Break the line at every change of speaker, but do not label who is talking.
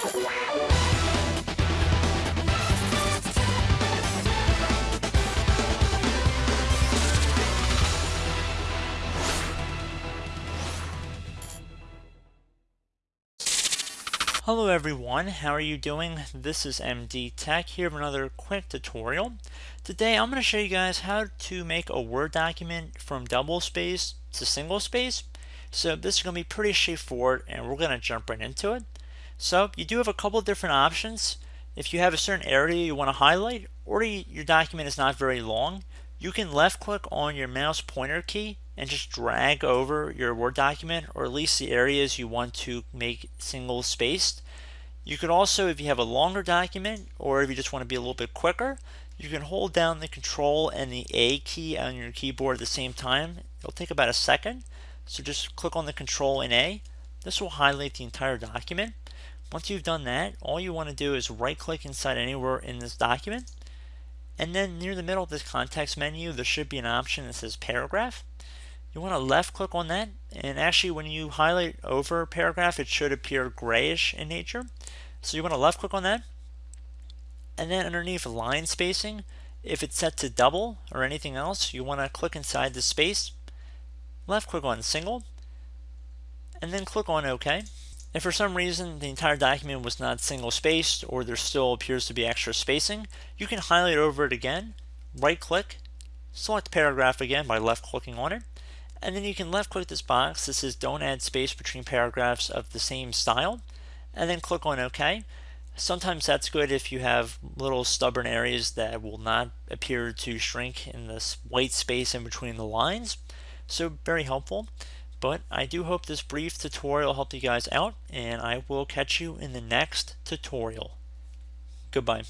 Hello everyone, how are you doing? This is MD Tech here with another quick tutorial. Today I'm going to show you guys how to make a Word document from double space to single space. So this is going to be pretty straightforward and we're going to jump right into it. So you do have a couple of different options. If you have a certain area you want to highlight or your document is not very long, you can left click on your mouse pointer key and just drag over your Word document or at least the areas you want to make single spaced. You could also, if you have a longer document or if you just want to be a little bit quicker, you can hold down the control and the A key on your keyboard at the same time. It'll take about a second. So just click on the control and A. This will highlight the entire document. Once you've done that, all you want to do is right click inside anywhere in this document. And then near the middle of this context menu, there should be an option that says paragraph you want to left click on that and actually when you highlight over paragraph it should appear grayish in nature so you want to left click on that and then underneath line spacing if it's set to double or anything else you want to click inside the space left click on single and then click on OK if for some reason the entire document was not single spaced or there still appears to be extra spacing you can highlight over it again right click select paragraph again by left clicking on it and then you can left click this box that says don't add space between paragraphs of the same style and then click on OK. Sometimes that's good if you have little stubborn areas that will not appear to shrink in this white space in between the lines. So very helpful. But I do hope this brief tutorial helped you guys out and I will catch you in the next tutorial. Goodbye.